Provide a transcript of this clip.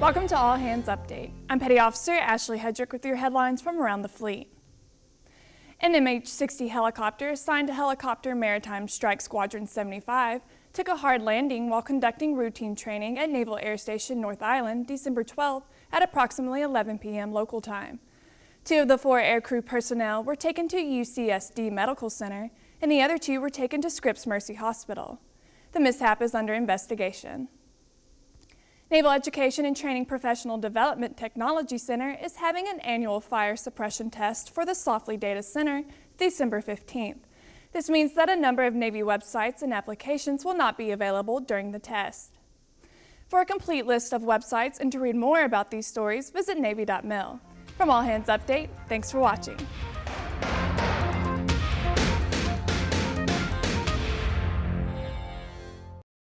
Welcome to All Hands Update. I'm Petty Officer Ashley Hedrick with your headlines from around the fleet. An MH-60 helicopter assigned to Helicopter Maritime Strike Squadron 75 took a hard landing while conducting routine training at Naval Air Station North Island December 12 at approximately 11 p.m. local time. Two of the four aircrew personnel were taken to UCSD Medical Center and the other two were taken to Scripps Mercy Hospital. The mishap is under investigation. Naval Education and Training Professional Development Technology Center is having an annual fire suppression test for the Saufley Data Center December 15th. This means that a number of Navy websites and applications will not be available during the test. For a complete list of websites and to read more about these stories, visit Navy.mil. From All Hands Update, thanks for watching.